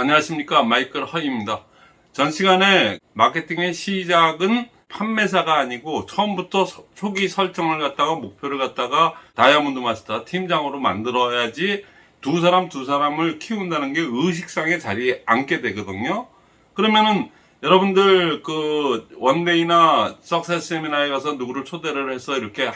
안녕하십니까. 마이클 허입니다. 전 시간에 마케팅의 시작은 판매사가 아니고 처음부터 서- 초기 설정을 갖다가 목표를 갖다가 다이아몬드 마스터 팀장으로 만들어야지 두 사람 두 사람을 키운다는 게 의식상의 자리에 앉게 되거든요. 그러면은 여러분들 그 원데이나 석세스 세미나에 가서 누구를 초대를 해서 이렇게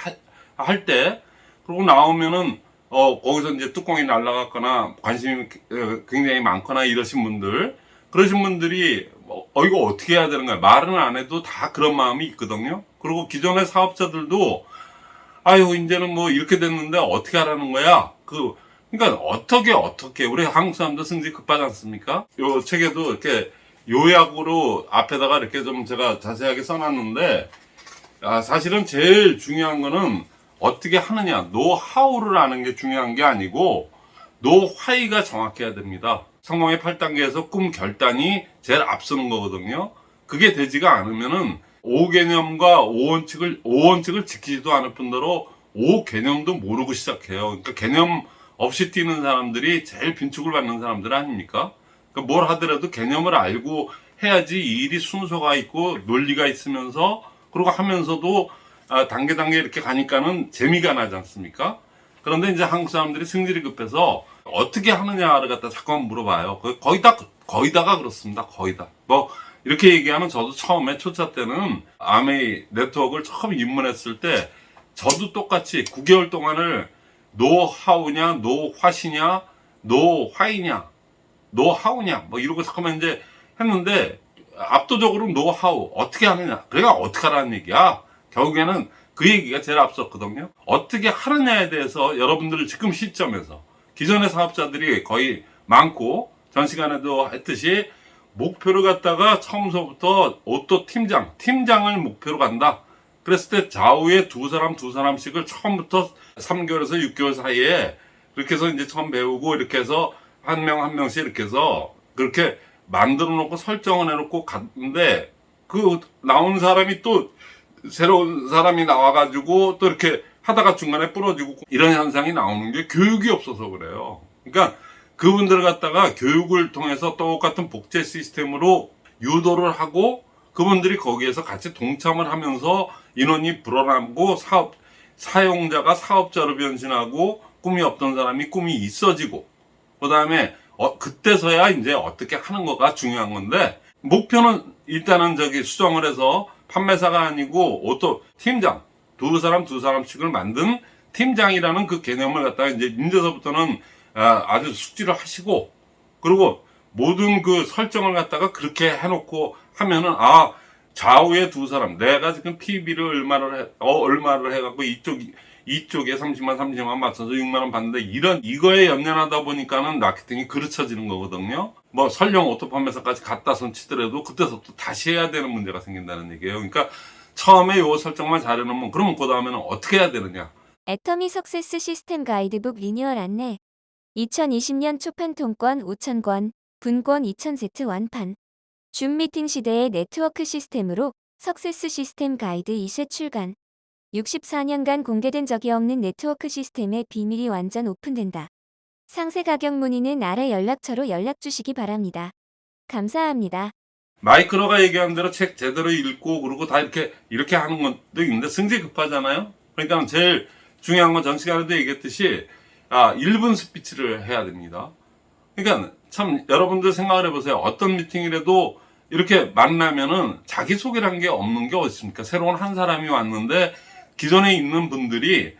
할 때 그러고 나오면은 어 거기서 이제 뚜껑이 날라갔거나 관심이 어, 굉장히 많거나 이러신 분들 그러신 분들이 뭐, 어 이거 어떻게 해야 되는 거야? 말은 안 해도 다 그런 마음이 있거든요. 그리고 기존의 사업자들도 아유 이제는 뭐 이렇게 됐는데 어떻게 하라는 거야? 그 그러니까 어떻게 어떻게? 우리 한국 사람도 승질 급하지 않습니까? 요 책에도 이렇게 요약으로 앞에다가 이렇게 좀 제가 자세하게 써놨는데 아, 사실은 제일 중요한 거는 어떻게 하느냐. 노하우를 아는 게 중요한 게 아니고 노화이가 정확해야 됩니다. 성공의 8단계에서 꿈 결단이 제일 앞서는 거거든요. 그게 되지가 않으면은 5개념과 5원칙을 5원칙을 지키지도 않을 뿐더러 5개념도 모르고 시작해요. 그러니까 개념 없이 뛰는 사람들이 제일 빈축을 받는 사람들 아닙니까? 그러니까 뭘 하더라도 개념을 알고 해야지 이 일이 순서가 있고 논리가 있으면서 그리고 하면서도 아, 단계 단계 이렇게 가니까는 재미가 나지 않습니까? 그런데 이제 한국 사람들이 승질이 급해서 어떻게 하느냐를 갖다 자꾸만 물어봐요. 그 거의 다 거의 다가 그렇습니다. 거의 다. 뭐 이렇게 얘기하면 저도 처음에 초차 때는 아메이 네트워크를 처음 입문했을 때 저도 똑같이 9개월 동안을 노하우냐 노화시냐 노화이냐 노하우냐 뭐 이러고 잠깐만 이제 했는데 압도적으로 노하우 어떻게 하느냐 그러니까 어떻게 하라는 얘기야 결국에는 그 얘기가 제일 앞섰거든요. 어떻게 하느냐에 대해서 여러분들 지금 시점에서 기존의 사업자들이 거의 많고 전 시간에도 했듯이 목표를 갖다가 처음서부터 auto 팀장 팀장을 목표로 간다. 그랬을 때 좌우에 두 사람 두 사람씩을 처음부터 3개월에서 6개월 사이에 그렇게 해서 이제 처음 배우고 이렇게 해서 한명한 명씩 이렇게 해서 그렇게 만들어 놓고 설정을 해 놓고 갔는데 그 나온 사람이 또 새로운 사람이 나와가지고 또 이렇게 하다가 중간에 부러지고 이런 현상이 나오는 게 교육이 없어서 그래요. 그러니까 그분들을 갖다가 교육을 통해서 똑같은 복제 시스템으로 유도를 하고 그분들이 거기에서 같이 동참을 하면서 인원이 불어나고 사업 사용자가 사업자로 변신하고 꿈이 없던 사람이 꿈이 있어지고 그 다음에 어, 그때서야 이제 어떻게 하는 거가 중요한 건데 목표는 일단은 저기 수정을 해서 판매사가 아니고 auto 팀장. 두 사람 두 사람씩을 만든 팀장이라는 그 개념을 갖다가 이제 이제서부터는 아, 아주 숙지를 하시고 그리고 모든 그 설정을 갖다가 그렇게 해놓고 하면은 아 좌우에 두 사람 내가 지금 PV를 얼마를 해, 어, 얼마를 해갖고 이쪽 이쪽에 30만 30만 맞춰서 6만원 받는데 이런 이거에 연연하다 보니까는 마케팅이 그르쳐지는 거거든요 뭐 설령 auto 판매사까지 갖다 손 치더라도 그때서부터 다시 해야 되는 문제가 생긴다는 얘기예요. 그러니까 처음에 요 설정만 잘 해놓으면 그러면 그 다음에는 어떻게 해야 되느냐. 애터미 success 시스템 가이드북 리뉴얼 안내. 2020년 초판 통권 5,000권, 분권 2,000세트 완판. 줌 미팅 시대의 네트워크 시스템으로 success 시스템 가이드 2세 출간. 64년간 공개된 적이 없는 네트워크 시스템의 비밀이 완전 오픈된다. 상세 가격 문의는 아래 연락처로 연락 주시기 바랍니다. 감사합니다. 마이크로가 얘기한 대로 책 제대로 읽고 그리고 다 이렇게 이렇게 하는 것도 있는데 승질 급하잖아요. 그러니까 제일 중요한 건 전 시간에도 얘기했듯이 아 1분 스피치를 해야 됩니다. 그러니까 참 여러분들 생각을 해보세요. 어떤 미팅이라도 이렇게 만나면은 자기 소개란 게 없는 게 어디 있습니까? 새로운 한 사람이 왔는데 기존에 있는 분들이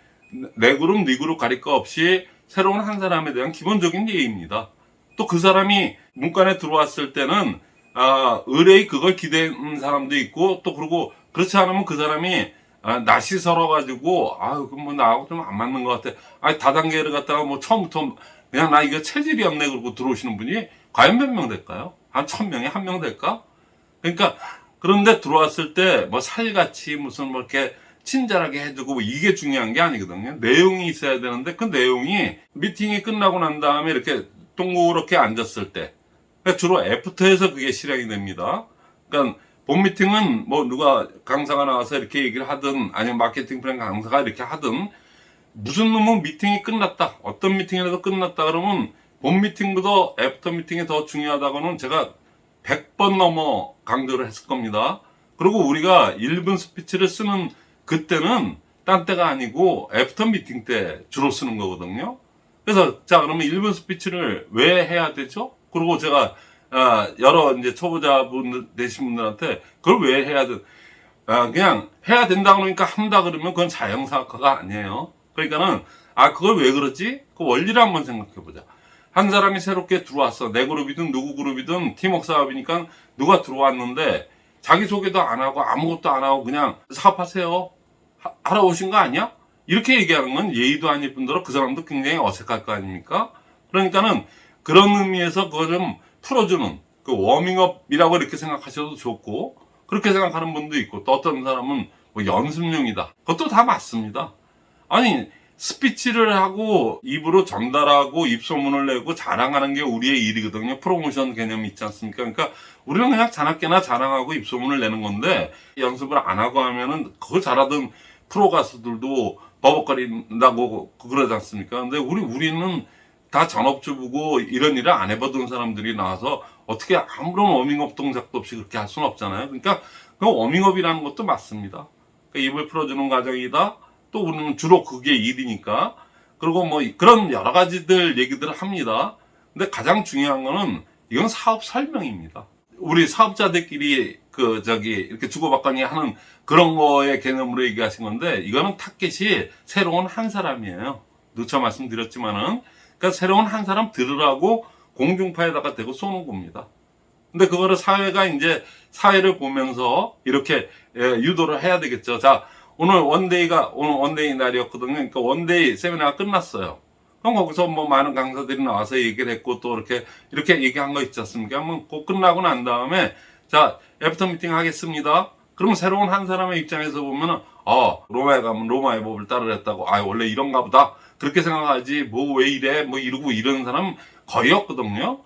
내 그룹 네 그룹 가릴 거 없이 새로운 한 사람에 대한 기본적인 예의입니다. 또 그 사람이 문간에 들어왔을 때는 아, 의뢰의 그걸 기대는 사람도 있고 또 그리고 그렇지 않으면 그 사람이 아, 낯이 설어가지고 아유 그럼 뭐 나하고 좀 안 맞는 것 같아. 아 다단계를 갖다가 뭐 처음부터 그냥 나 이거 체질이 없네 그러고 들어오시는 분이 과연 몇 명 될까요? 한 천 명에 한 명 될까? 그러니까 그런데 들어왔을 때 뭐 살같이 무슨 뭐 이렇게 친절하게 해주고 뭐 이게 중요한 게 아니거든요. 내용이 있어야 되는데 그 내용이 미팅이 끝나고 난 다음에 이렇게 동그랗게 앉았을 때 그러니까 주로 애프터에서 그게 실행이 됩니다. 그러니까 본 미팅은 뭐 누가 강사가 나와서 이렇게 얘기를 하든 아니면 마케팅 플랜 강사가 이렇게 하든 무슨 놈의 미팅이 끝났다 어떤 미팅이라도 끝났다 그러면 본 미팅보다 after 미팅이 더 중요하다고는 제가 100번 넘어 강조를 했을 겁니다. 그리고 우리가 1분 스피치를 쓰는 그때는 딴 때가 아니고 after 미팅 때 주로 쓰는 거거든요. 그래서 자 그러면 1분 스피치를 왜 해야 되죠? 그리고 제가 아, 여러 이제 초보자분 되신 분들한테 그걸 왜 해야 돼? 아, 그냥 해야 된다 그러니까 한다 그러면 그건 자연사학화가 아니에요. 그러니까는 아 그걸 왜 그러지? 그 원리를 한번 생각해 보자. 한 사람이 새롭게 들어왔어. 내 그룹이든 누구 그룹이든 팀워크 사업이니까 누가 들어왔는데 자기 소개도 안 하고 아무것도 안 하고 그냥 사업하세요. 하- 하러 오신 거 아니야? 이렇게 얘기하는 건 예의도 아닐 뿐더러 그 사람도 굉장히 어색할 거 아닙니까? 그러니까는 그런 의미에서 그걸 좀 풀어주는 그 워밍업이라고 이렇게 생각하셔도 좋고 그렇게 생각하는 분도 있고 또 어떤 사람은 뭐 연습용이다. 그것도 다 맞습니다. 아니 스피치를 하고 입으로 전달하고 입소문을 내고 자랑하는 게 우리의 일이거든요. 프로모션 개념이 있지 않습니까? 그러니까 우리는 그냥 자나깨나 자랑하고 입소문을 내는 건데 연습을 안 하고 하면은 그걸 잘하던 프로 가수들도 버벅거린다고 그러지 않습니까? 근데 우리 우리는 다 전업주부고 이런 일을 안 해보던 사람들이 나와서 어떻게 아무런 워밍업 동작도 없이 그렇게 할 수는 없잖아요. 그러니까 그 워밍업이라는 것도 맞습니다. 그러니까 입을 풀어주는 과정이다. 또 우리는 주로 그게 일이니까. 그리고 뭐 그런 여러 가지들 얘기들을 합니다. 근데 가장 중요한 거는 이건 사업 설명입니다. 우리 사업자들끼리 그 저기 이렇게 주고받거니 하는 그런 거의 개념으로 얘기하신 건데 이거는 타겟이 새로운 한 사람이에요. 누차 말씀드렸지만은 그러니까 새로운 한 사람 들으라고 공중파에다가 대고 쏘는 겁니다. 근데 그거를 사회가 이제 사회를 보면서 이렇게 예, 유도를 해야 되겠죠. 자, 오늘 one day가 오늘 one day 날이었거든요. 그러니까 one day 세미나가 끝났어요. 그럼 거기서 뭐 많은 강사들이 나와서 얘기를 했고 또 이렇게 이렇게 얘기한 거 있지 않습니까? 그러면 그 끝나고 난 다음에 자 after 미팅 하겠습니다. 그러면 새로운 한 사람의 입장에서 보면은 아 로마에 가면 로마의 법을 따르랬다고 아 원래 이런가 보다 그렇게 생각하지 뭐 왜 이래 뭐 이러고 이러는 사람 거의 없거든요.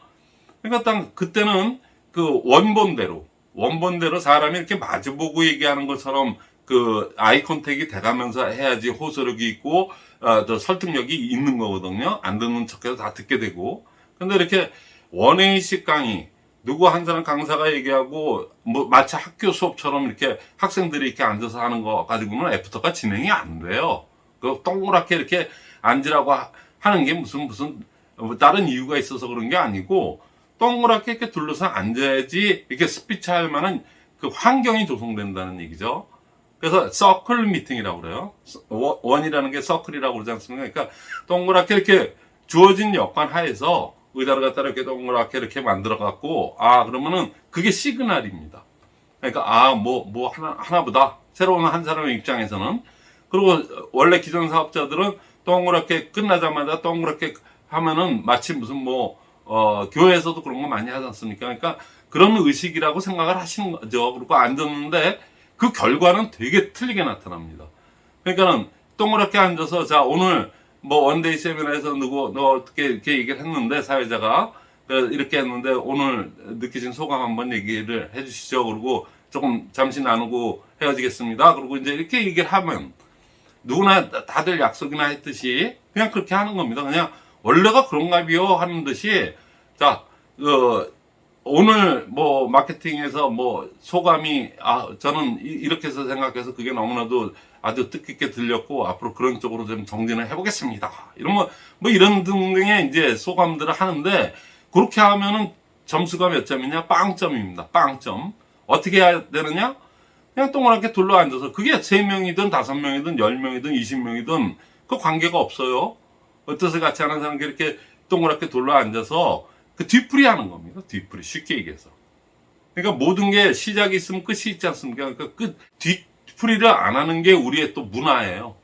그러니까 딱 그때는 그 원본대로 원본대로 사람이 이렇게 마주보고 얘기하는 것처럼 그 아이 컨택이 돼가면서 해야지 호소력이 있고 어, 저 설득력이 있는 거거든요. 안 듣는 척해서 다 듣게 되고. 근데 이렇게 원웨이식 강의 누구 한 사람 강사가 얘기하고 뭐 마치 학교 수업처럼 이렇게 학생들이 이렇게 앉아서 하는 거 가지고는 애프터가 진행이 안 돼요. 그 동그랗게 이렇게 앉으라고 하- 하는 게 무슨 무슨 뭐 다른 이유가 있어서 그런 게 아니고 동그랗게 이렇게 둘러서 앉아야지 이렇게 스피치 할 만한 그 환경이 조성된다는 얘기죠. 그래서 서클 미팅이라고 그래요. 원- 원이라는 게 서클이라고 그러지 않습니까? 그러니까 동그랗게 이렇게 주어진 여건 하에서 의자를 갖다 이렇게 동그랗게 이렇게 만들어 갖고 아 그러면은 그게 시그널입니다. 그러니까 아 뭐뭐 하나 하나보다 새로운 한 사람의 입장에서는 그리고 원래 기존 사업자들은 동그랗게 끝나자마자 동그랗게 하면은 마치 무슨 뭐 어, 교회에서도 그런 거 많이 하지 않습니까? 그러니까 그런 의식이라고 생각을 하시는 거죠. 그리고 앉았는데 그 결과는 되게 틀리게 나타납니다. 그러니까는 동그랗게 앉아서 자 오늘 뭐 one day 세미나에서 누구 너 어떻게 이렇게 얘기를 했는데 사회자가 그 이렇게 했는데 오늘 느끼신 소감 한번 얘기를 해주시죠. 그리고 조금 잠시 나누고 헤어지겠습니다. 그리고 이제 이렇게 얘기를 하면 누구나 다- 다들 약속이나 했듯이 그냥 그렇게 하는 겁니다. 그냥 원래가 그런가 비요 하는 듯이 자, 그 오늘 뭐 마케팅에서 뭐 소감이 아 저는 이- 이렇게 해서 생각해서 그게 너무나도 아주 뜻깊게 들렸고 앞으로 그런 쪽으로 좀 정진을 해보겠습니다. 이런 뭐, 뭐 이런 등등의 이제 소감들을 하는데 그렇게 하면은 점수가 몇 점이냐? 빵점입니다. 빵점. 어떻게 해야 되느냐? 그냥 동그랗게 둘러 앉아서 그게 세명이든 다섯 명이든 열명이든 이십 명이든 그 관계가 없어요. 어떠세 같이 하는 사람들이 이렇게 동그랗게 둘러 앉아서 그 뒤풀이 하는 겁니다. 뒤풀이. 쉽게 얘기해서. 그러니까 모든 게 시작이 있으면 끝이 있지 않습니까? 그러니까 끝, 뒤풀이를 안 하는 게 우리의 또 문화예요.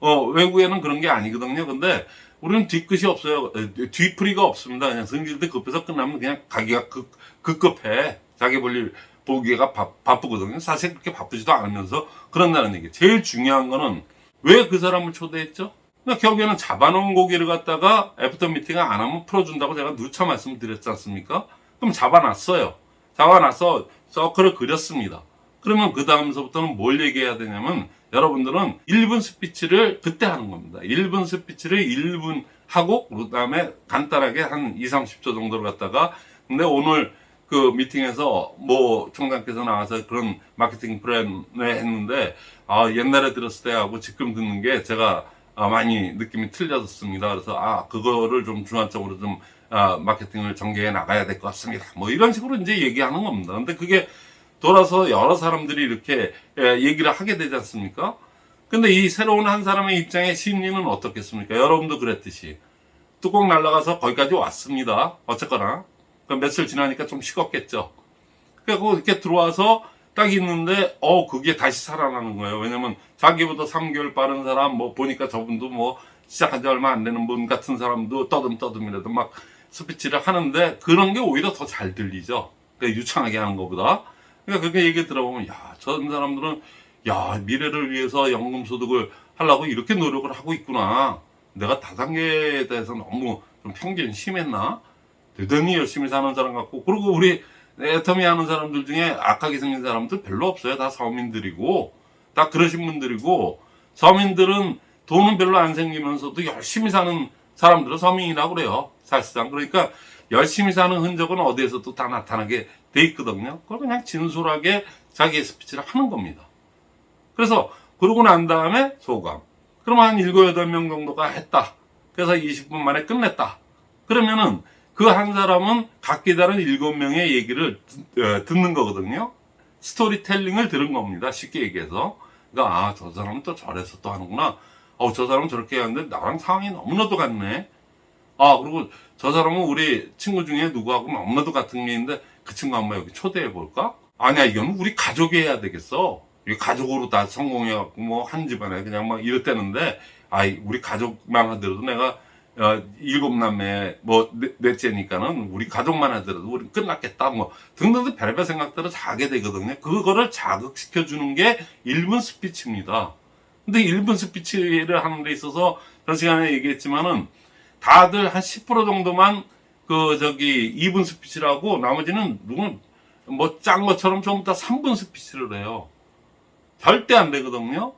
어, 외국에는 그런 게 아니거든요. 근데 우리는 뒤끝이 없어요. 에, 뒤풀이가 없습니다. 그냥 승질도 급해서 끝나면 그냥 가기가 급, 급급해. 자기 볼일 보기가 바, 바쁘거든요. 사실 그렇게 바쁘지도 않으면서 그런다는 얘기. 제일 중요한 거는 왜 그 사람을 초대했죠? 그러니까 결국에는 잡아놓은 고기를 갖다가 after 미팅을 안 하면 풀어준다고 제가 누차 말씀드렸지 않습니까? 그럼 잡아놨어요. 잡아놔서 서클을 그렸습니다. 그러면 그 다음서부터는 뭘 얘기해야 되냐면 여러분들은 1분 스피치를 그때 하는 겁니다. 1분 스피치를 1분 하고 그 다음에 간단하게 한 2, 30초 정도를 갖다가 근데 오늘 그 미팅에서 뭐 총장께서 나와서 그런 마케팅 플랜을 했는데 아 옛날에 들었을 때하고 지금 듣는 게 제가 아, 많이 느낌이 틀려졌습니다. 그래서 아 그거를 좀 중앙적으로 좀 아, 마케팅을 전개해 나가야 될 것 같습니다. 뭐 이런 식으로 이제 얘기하는 겁니다. 근데 그게 돌아서 여러 사람들이 이렇게 예, 얘기를 하게 되지 않습니까? 근데 이 새로운 한 사람의 입장의 심리는 어떻겠습니까? 여러분도 그랬듯이 뚜껑 날라가서 거기까지 왔습니다. 어쨌거나 그 며칠 지나니까 좀 식었겠죠. 그리고 이렇게 들어와서 딱 있는데 어 그게 다시 살아나는 거예요. 왜냐면 자기보다 3개월 빠른 사람 뭐 보니까 저분도 뭐 시작한 지 얼마 안 되는 분 같은 사람도 떠듬떠듬이라도 막 스피치를 하는데 그런 게 오히려 더 잘 들리죠. 그러니까 유창하게 하는 것보다. 그러니까 그렇게 얘기 들어보면 야, 저런 사람들은 야, 미래를 위해서 연금 소득을 하려고 이렇게 노력을 하고 있구나. 내가 다단계에 대해서 너무 좀 편견이 심했나? 대단히 열심히 사는 사람 같고 그리고 우리 애터미 하는 사람들 중에 악하게 생긴 사람들 별로 없어요. 다 서민들이고 다 그러신 분들이고 서민들은 돈은 별로 안 생기면서도 열심히 사는 사람들은 서민이라고 그래요. 사실상 그러니까 열심히 사는 흔적은 어디에서도 다 나타나게 돼 있거든요. 그걸 그냥 진솔하게 자기의 스피치를 하는 겁니다. 그래서 그러고 난 다음에 소감. 그러면 한 7, 8명 정도가 했다. 그래서 20분 만에 끝냈다. 그러면은 그 한 사람은 각기 다른 7명의 얘기를 듣- 어, 듣는 거거든요. 스토리텔링을 들은 겁니다. 쉽게 얘기해서. 그러니까 아, 저 사람은 또 저래서 또 하는구나. 어, 저 사람은 저렇게 하는데 나랑 상황이 너무나도 같네. 아, 그리고 저 사람은 우리 친구 중에 누구하고 너무나도 같은 게 있는데 그 친구 한번 여기 초대해 볼까? 아니야, 이건 우리 가족이 해야 되겠어. 이 가족으로 다 성공해갖고 뭐 한 집안에 그냥 막 이랬다는데, 아이, 우리 가족만 하더라도 내가 어, 일곱 남매 뭐 넷- 넷째니까는 우리 가족만 하더라도 우리 끝났겠다 뭐 등등등 별별 생각들을 다 하게 되거든요. 그거를 자극시켜 주는 게 1분 스피치입니다. 근데 1분 스피치를 하는 데 있어서 전 시간에 얘기했지만은 다들 한 10% 정도만 그 저기 2분 스피치를 하고 나머지는 누군 뭐 짠 것처럼 전부 다 3분 스피치를 해요. 절대 안 되거든요.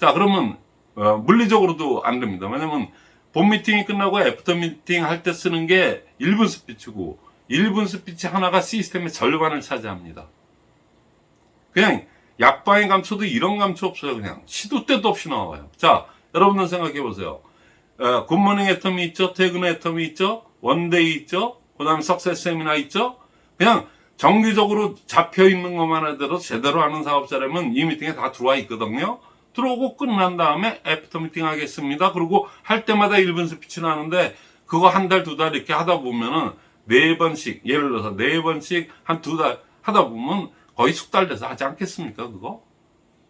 자 그러면 어, 물리적으로도 안 됩니다. 왜냐면 본 미팅이 끝나고 after 미팅 할 때 쓰는 게 1분 스피치고 1분 스피치 하나가 시스템의 절반을 차지합니다. 그냥 약방의 감초도 이런 감초 없어요. 그냥 시도 때도 없이 나와요. 자, 여러분들 생각해 보세요. 어, good morning 애터미 있죠. 퇴근 애터미 있죠. one day 있죠. 그 다음에 success 세미나 있죠. 그냥 정기적으로 잡혀 있는 것만 하더라도 제대로 하는 사업자라면 이 미팅에 다 들어와 있거든요. 들어오고 끝난 다음에 after 미팅 하겠습니다. 그리고 할 때마다 1분 스피치를 하는데 그거 한 달, 두 달 이렇게 하다 보면은 네 번씩, 예를 들어서 네 번씩 한 두 달 하다 보면 거의 숙달 돼서 하지 않겠습니까, 그거?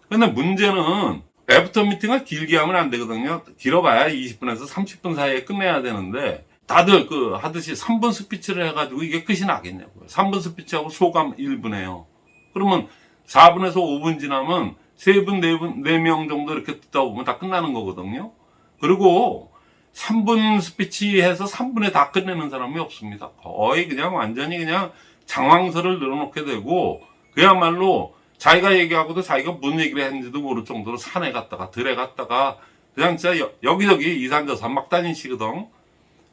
근데 문제는 after 미팅을 길게 하면 안 되거든요. 길어봐야 20분에서 30분 사이에 끝내야 되는데 다들 그 하듯이 3분 스피치를 해가지고 이게 끝이 나겠냐고요. 3분 스피치하고 소감 1분에요. 그러면 4분에서 5분 지나면 3분, 4분, 4명 정도 이렇게 듣다 보면 다 끝나는 거거든요. 그리고 3분 스피치 해서 3분에 다 끝내는 사람이 없습니다. 거의 그냥 완전히 그냥 장황설을 늘어놓게 되고 그야말로 자기가 얘기하고도 자기가 뭔 얘기를 했는지도 모를 정도로 산에 갔다가 들에 갔다가 그냥 진짜 여, 여기저기 이산저산 막 다니시거든.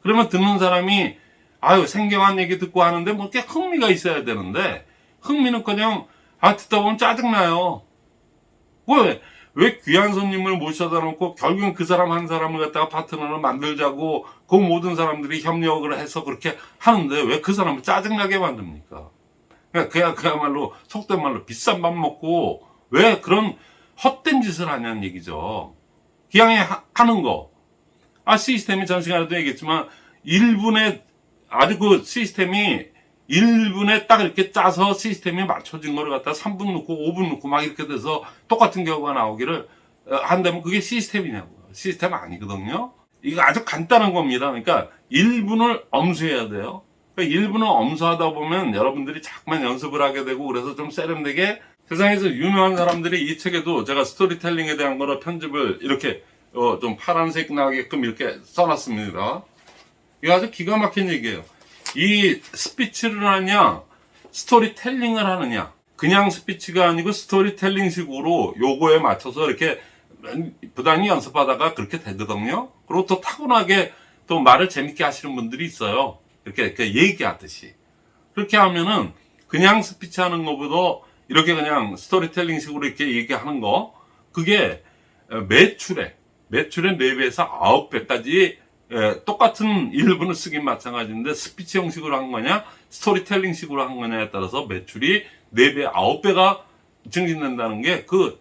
그러면 듣는 사람이 아유 생경한 얘기 듣고 하는데 뭐 이렇게 흥미가 있어야 되는데 흥미는 그냥 아 듣다 보면 짜증나요. 왜? 왜 귀한 손님을 모셔다 놓고 결국은 그 사람 한 사람을 갖다가 파트너를 만들자고 그 모든 사람들이 협력을 해서 그렇게 하는데 왜 그 사람을 짜증나게 만듭니까? 그냥 그야 그야말로 속된 말로 비싼 밥 먹고 왜 그런 헛된 짓을 하냐는 얘기죠. 기왕에 하, 하는 거. 아 시스템이 전 시간에도 얘기했지만 1분에 아주 그 시스템이 1분에 딱 이렇게 짜서 시스템이 맞춰진 거를 갖다 3분 넣고 5분 넣고 막 이렇게 돼서 똑같은 경우가 나오기를 어, 한다면 그게 시스템이냐고요. 시스템 아니거든요. 이거 아주 간단한 겁니다. 그러니까 1분을 엄수해야 돼요. 그러니까 1분을 엄수하다 보면 여러분들이 자꾸만 연습을 하게 되고 그래서 좀 세련되게 세상에서 유명한 사람들이 이 책에도 제가 스토리텔링에 대한 거를 편집을 이렇게 어, 좀 파란색 나게끔 이렇게 써놨습니다. 이거 아주 기가 막힌 얘기예요. 이 스피치를 하냐, 스토리텔링을 하느냐. 그냥 스피치가 아니고 스토리텔링 식으로 요거에 맞춰서 이렇게 부단히 연습하다가 그렇게 되거든요. 그리고 또 타고나게 또 말을 재밌게 하시는 분들이 있어요. 이렇게, 이렇게 얘기하듯이. 그렇게 하면은 그냥 스피치 하는 것보다 이렇게 그냥 스토리텔링 식으로 이렇게 얘기하는 거, 그게 매출에, 매출의 4배에서 9배까지 똑같은 1분을 쓰긴 마찬가지인데 스피치 형식으로 한 거냐, 스토리텔링 식으로 한 거냐에 따라서 매출이 4배, 9배가 증진된다는 게 그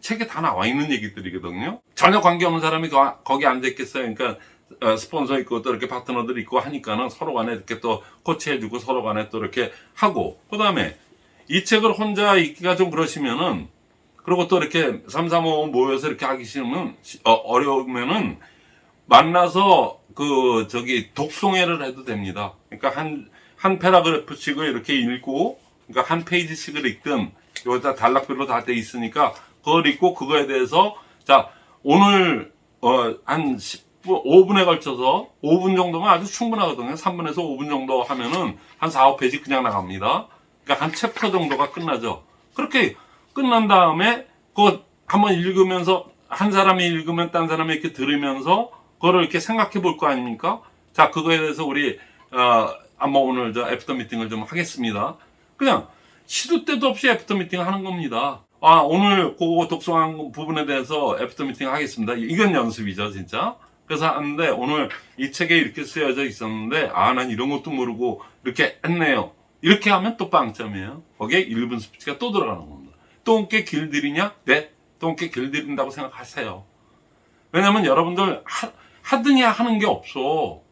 책에 다 나와 있는 얘기들이거든요. 전혀 관계없는 사람이 거- 거기 앉아 있겠어요. 그러니까 어, 스폰서 있고 또 이렇게 파트너들 있고 하니까는 서로 간에 이렇게 또 코치해 주고 서로 간에 또 이렇게 하고 그 다음에 이 책을 혼자 읽기가 좀 그러시면은 그리고 또 이렇게 3, 3, 5 모여서 이렇게 하기 싫으면 어, 어려우면은 만나서 그 저기 독송회를 해도 됩니다. 그러니까 한 한 패러그래프씩을 이렇게 읽고 그러니까 한 페이지씩을 읽든 여기다 단락별로 다 돼 있으니까 그걸 읽고 그거에 대해서 자 오늘 어 한 10분 5분에 걸쳐서 5분 정도면 아주 충분하거든요. 3분에서 5분 정도 하면은 한 4, 5페이지 그냥 나갑니다. 그러니까 한 챕터 정도가 끝나죠. 그렇게 끝난 다음에 그거 한번 읽으면서 한 사람이 읽으면 딴 사람이 이렇게 들으면서 그거를 이렇게 생각해 볼 거 아닙니까? 자, 그거에 대해서 우리 어 한번 오늘 저 after meeting을 좀 하겠습니다. 그냥 시도 때도 없이 after meeting 하는 겁니다. 아, 오늘 그거 독서한 부분에 대해서 after meeting 하겠습니다. 이건 연습이죠, 진짜. 그래서 하는데 오늘 이 책에 이렇게 쓰여져 있었는데 아, 난 이런 것도 모르고 이렇게 했네요. 이렇게 하면 또 빵점이에요. 거기에 1분 스피치가 또 들어가는 겁니다. 똥개 길들이냐? 네. 똥개 길들인다고 생각하세요. 왜냐면 여러분들 하, 하더니 하는 게 없어.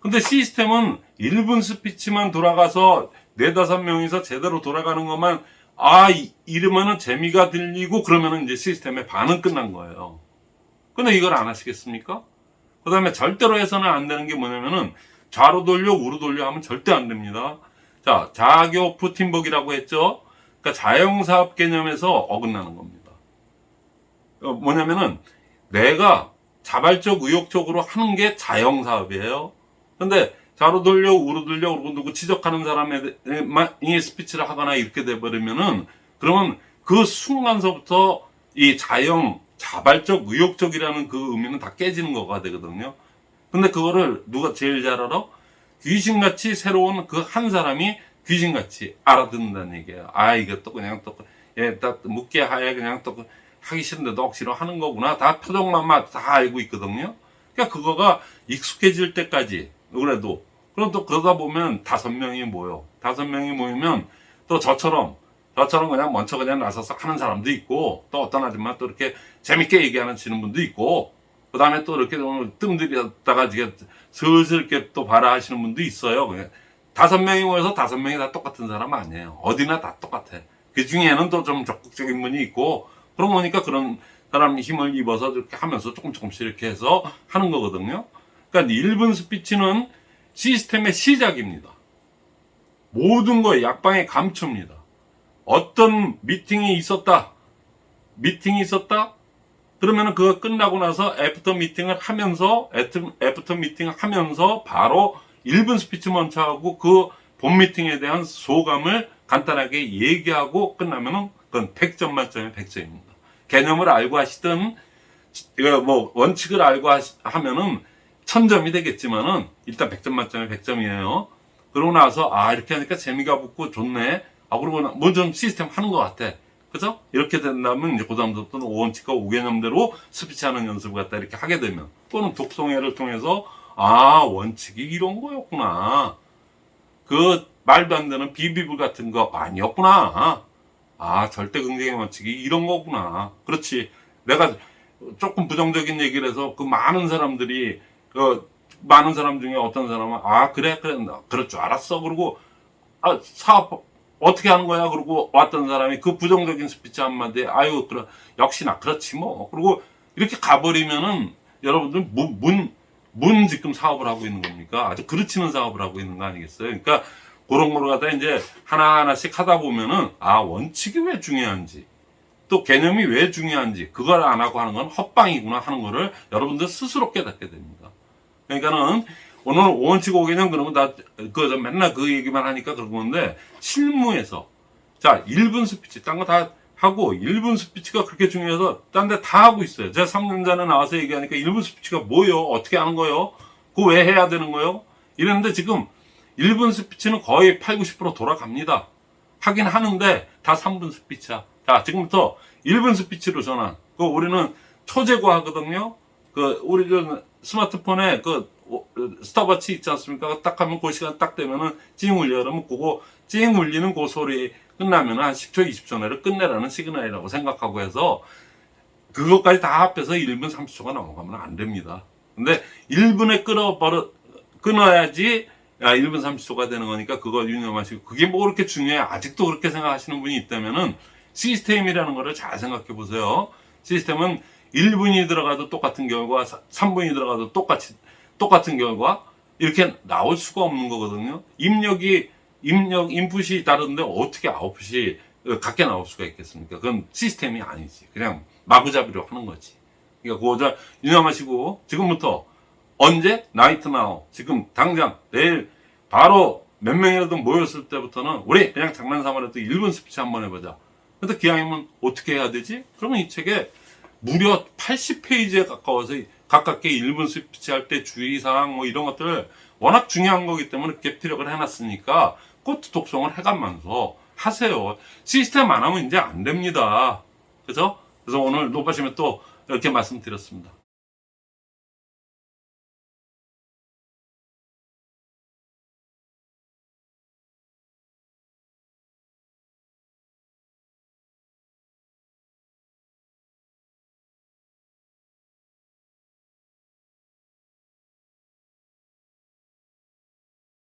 근데 시스템은 1분 스피치만 돌아가서 네다섯 명이서 제대로 돌아가는 것만 아 이- 이러면은 재미가 들리고 그러면은 이제 시스템의 반은 끝난 거예요. 근데 이걸 안 하시겠습니까? 그 다음에 절대로 해서는 안 되는 게 뭐냐면은 좌로 돌려 우로 돌려 하면 절대 안 됩니다. 자 자교프 팀복이라고 했죠. 그러니까 자영사업 개념에서 어긋나는 겁니다. 어, 뭐냐면은 내가 자발적 의욕적으로 하는 게 자영사업이에요. 근데 좌로 돌려 우로 돌려 그러고 누구 지적하는 사람이 스피치를 하거나 이렇게 돼버리면은 그러면 그 순간서부터 이 자영 자발적 의욕적이라는 그 의미는 다 깨지는 거가 되거든요. 근데 그거를 누가 제일 잘 알아? 귀신같이 새로운 그 한 사람이 귀신같이 알아듣는다는 얘기예요. 아 이것도 그냥 또 예 딱 묻게 하에 그냥 또 하기 싫은데도 억지로 하는 거구나. 다 표정만 다 알고 있거든요. 그러니까 그거가 익숙해질 때까지 그래도 그럼 또 그러다 보면 다섯 명이 모여 다섯 명이 모이면 또 저처럼 저처럼 그냥 먼저 그냥 나서서 하는 사람도 있고 또 어떤 아줌마 또 이렇게 재밌게 얘기하는 지는 분도 있고 그 다음에 또 이렇게 좀 뜸들였다가 이게 슬슬 이렇게 또 봐라 하시는 분도 있어요. 다섯 명이 모여서 다섯 명이 다 똑같은 사람 아니에요. 어디나 다 똑같아. 그 중에는 또 좀 적극적인 분이 있고 그런 거니까 그런 사람 힘을 입어서 이렇게 하면서 조금 조금씩 이렇게 해서 하는 거거든요. 그러니까 1분 스피치는 시스템의 시작입니다. 모든 거에 약방의 감초입니다. 어떤 미팅이 있었다. 미팅이 있었다. 그러면은 그거 끝나고 나서 after meeting을 하면서 af- after meeting을 하면서 바로 1분 스피치 먼저 하고 그 본 미팅에 대한 소감을 간단하게 얘기하고 끝나면은 그건 100점 만점에 100점입니다. 개념을 알고 하시든 뭐 원칙을 알고 하시, 하면은 천점이 되겠지만은 일단 100점 만점에 100점이에요. 그러고 나서 아 이렇게 하니까 재미가 붙고 좋네. 아 그러고 뭐 좀 시스템 하는 것 같아. 그죠? 이렇게 된다면 이제 그다음부터는 오원칙과 오개념대로 스피치하는 연습을 갖다 이렇게 하게 되면 또는 독송회를 통해서 아 원칙이 이런 거였구나. 그 말도 안 되는 비비불 같은 거 아니었구나. 아 절대 긍정의 원칙이 이런 거구나. 그렇지. 내가 조금 부정적인 얘기를 해서 그 많은 사람들이 그 많은 사람 중에 어떤 사람은 아 그래 그래. 줄 알았어. 그러고 아 사업 어떻게 하는 거야? 그러고 왔던 사람이 그 부정적인 스피치 한마디에 아유 그래 역시나 그렇지 뭐. 그리고 이렇게 가버리면은 여러분들 문, 문, 문 지금 사업을 하고 있는 겁니까? 아주 그르치는 사업을 하고 있는 거 아니겠어요? 그러니까 그런 거를 갖다 이제 하나하나씩 하다 보면은 아 원칙이 왜 중요한지 또 개념이 왜 중요한지 그걸 안 하고 하는 건 헛방이구나 하는 거를 여러분들 스스로 깨닫게 됩니다. 그러니까는 오늘 원칙 오개념 그러면 다그 맨날 그 얘기만 하니까 그런 건데 실무에서 자 1분 스피치 딴 거 다 하고 1분 스피치가 그렇게 중요해서 딴 데 다 하고 있어요. 제가 3년 전에 나와서 얘기하니까 1분 스피치가 뭐요? 어떻게 하는 거요? 그거 왜 해야 되는 거예요? 이랬는데 지금 1분 스피치는 거의 8, 90% 돌아갑니다. 하긴 하는데 다 3분 스피치야. 자, 지금부터 1분 스피치로 전환. 그 우리는 초제고 하거든요. 그 우리 그 스마트폰에 그 오- 스탑워치 있지 않습니까? 딱 하면 그 시간 딱 되면은 찡 울려 그러면 그거 찡 울리는 그 소리 끝나면 한 10초, 20초 내로 끝내라는 시그널이라고 생각하고 해서 그것까지 다 합해서 1분 30초가 넘어가면 안 됩니다. 근데 1분에 끊어버려, 끊어야지 야, 1분 30초가 되는 거니까 그거 유념하시고 그게 뭐 그렇게 중요해 아직도 그렇게 생각하시는 분이 있다면은 시스템이라는 거를 잘 생각해 보세요. 시스템은 1분이 들어가도 똑같은 결과, 3분이 들어가도 똑같이 똑같은 결과 이렇게 나올 수가 없는 거거든요. 입력이 입력 인풋이 다른데 어떻게 아웃풋이 같게 나올 수가 있겠습니까? 그건 시스템이 아니지. 그냥 마구잡이로 하는 거지. 그러니까 그거 잘 유념하시고 지금부터 언제 right now 지금 당장 내일 바로 몇 명이라도 모였을 때부터는 우리 그냥 장난삼아라도 1분 스피치 한번 해보자. 근데 기왕이면 어떻게 해야 되지? 그러면 이 책에 무려 80페이지에 가까워서 가깝게 1분 스피치 할 때 주의사항 뭐 이런 것들 워낙 중요한 거기 때문에 갭티력을 해놨으니까 꽃 독송을 해가면서 하세요. 시스템 안 하면 이제 안 됩니다. 그죠? 그래서 오늘 높아시면 또 이렇게 말씀드렸습니다.